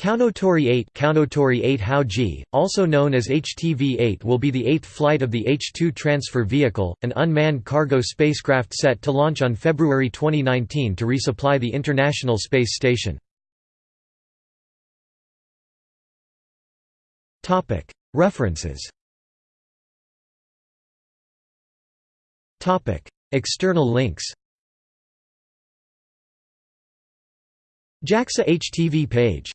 Kounotori 8 Kounotori 8 Hauji, also known as HTV-8 will be the eighth flight of the H-2 transfer vehicle, an unmanned cargo spacecraft set to launch on February 2019 to resupply the International Space Station. References. External links. JAXA HTV page.